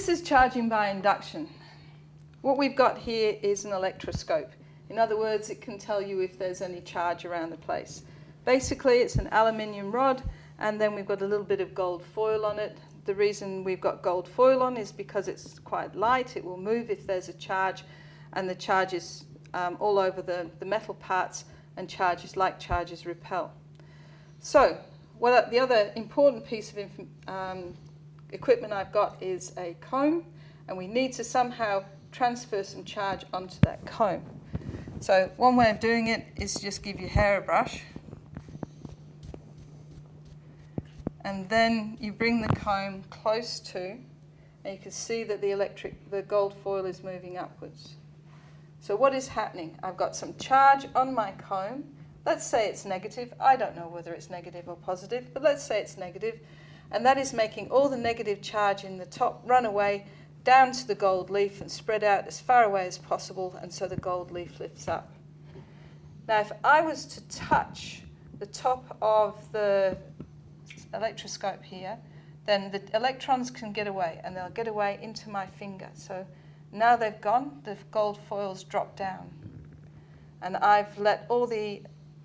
this is charging by induction. What we've got here is an electroscope. In other words, it can tell you if there's any charge around the place. Basically, it's an aluminium rod, and then we've got a little bit of gold foil on it. The reason we've got gold foil on is because it's quite light. It will move if there's a charge, and the charge is um, all over the, the metal parts, and charges, like charges, repel. So, what the other important piece of um, equipment I've got is a comb, and we need to somehow transfer some charge onto that comb. So one way of doing it is just give your hair a brush, and then you bring the comb close to, and you can see that the electric, the gold foil is moving upwards. So what is happening? I've got some charge on my comb. Let's say it's negative. I don't know whether it's negative or positive, but let's say it's negative. And that is making all the negative charge in the top run away down to the gold leaf and spread out as far away as possible, and so the gold leaf lifts up. Now, if I was to touch the top of the electroscope here, then the electrons can get away, and they'll get away into my finger. So now they've gone, the gold foils drop down. And I've let all the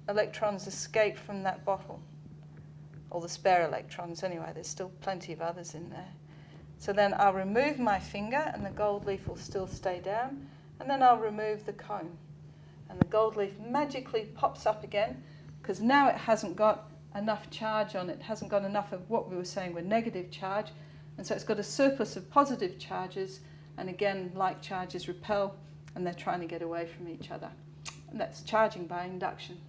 electrons escape from that bottle. All the spare electrons anyway, there's still plenty of others in there. So then I'll remove my finger and the gold leaf will still stay down. And then I'll remove the comb. And the gold leaf magically pops up again because now it hasn't got enough charge on it, hasn't got enough of what we were saying were negative charge. And so it's got a surplus of positive charges and again, like charges repel and they're trying to get away from each other. And that's charging by induction.